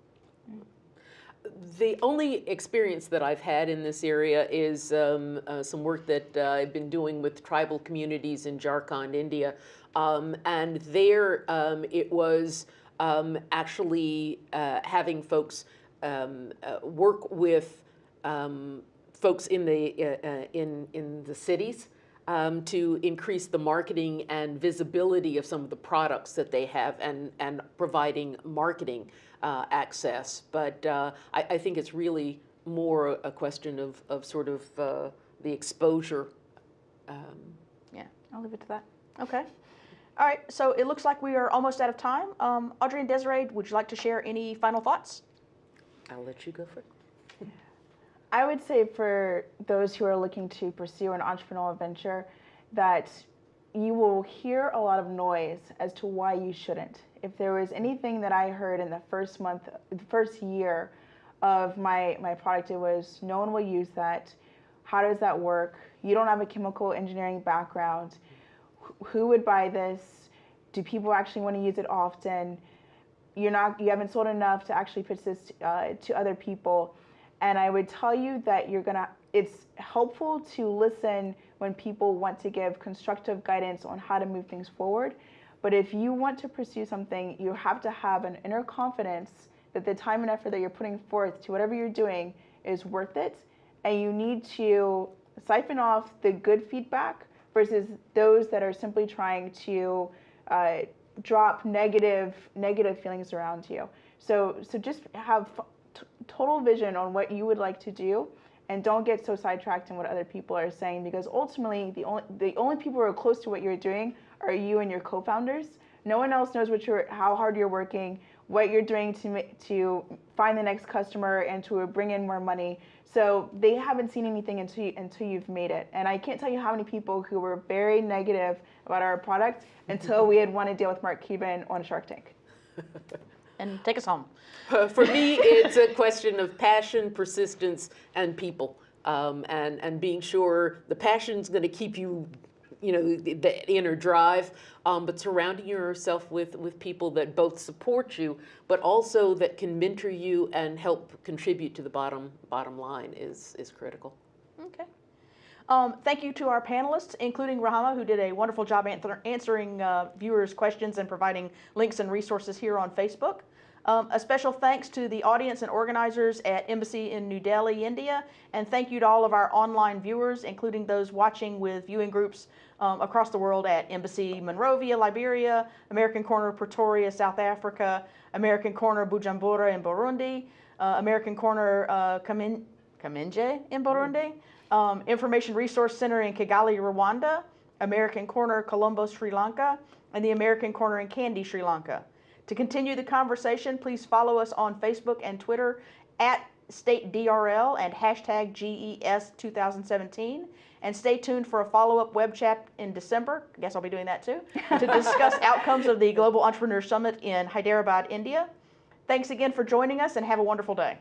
The only experience that I've had in this area is um, uh, some work that uh, I've been doing with tribal communities in Jharkhand, India. Um, and there um, it was um, actually uh, having folks um, uh, work with um, folks in the, uh, uh, in, in the cities um, to increase the marketing and visibility of some of the products that they have and, and providing marketing uh, access. But uh, I, I, think it's really more a question of, of sort of the exposure. Yeah, I'll leave it to that. Okay. All right, so it looks like we are almost out of time. Um, Audrey and Desiree, would you like to share any final thoughts? I'll let you go first. I would say for those who are looking to pursue an entrepreneurial venture that you will hear a lot of noise as to why you shouldn't. If there was anything that I heard in the first month, the first year of my, my product, it was no one will use that. How does that work? You don't have a chemical engineering background. Who would buy this? Do people actually want to use it often? you're not you haven't sold enough to actually pitch this uh, to other people and i would tell you that you're gonna it's helpful to listen when people want to give constructive guidance on how to move things forward but if you want to pursue something you have to have an inner confidence that the time and effort that you're putting forth to whatever you're doing is worth it and you need to siphon off the good feedback versus those that are simply trying to uh, drop negative negative feelings around you. So so just have total vision on what you would like to do and don't get so sidetracked in what other people are saying because ultimately the only the only people who are close to what you're doing are you and your co-founders. No one else knows what you're how hard you're working, what you're doing to to find the next customer and to bring in more money. So they haven't seen anything until you, until you've made it. And I can't tell you how many people who were very negative about our product until we had won a deal with Mark Cuban on Shark Tank. and take us home. Uh, for me, it's a question of passion, persistence, and people. Um, and, and being sure the passion is going to keep you you know, the, the inner drive, um, but surrounding yourself with, with people that both support you, but also that can mentor you and help contribute to the bottom, bottom line is, is critical. Okay. Um, thank you to our panelists, including Rahama, who did a wonderful job answer, answering uh, viewers' questions and providing links and resources here on Facebook. Um, a special thanks to the audience and organizers at Embassy in New Delhi, India, and thank you to all of our online viewers, including those watching with viewing groups um, across the world at Embassy Monrovia, Liberia, American Corner Pretoria, South Africa, American Corner Bujumbura in Burundi, uh, American Corner uh, in Burundi, um, Information Resource Center in Kigali, Rwanda, American Corner Colombo, Sri Lanka, and the American Corner in Kandy, Sri Lanka. To continue the conversation, please follow us on Facebook and Twitter at StateDRL and hashtag GES2017. And stay tuned for a follow-up web chat in December, I guess I'll be doing that too, to discuss outcomes of the Global Entrepreneur Summit in Hyderabad, India. Thanks again for joining us and have a wonderful day.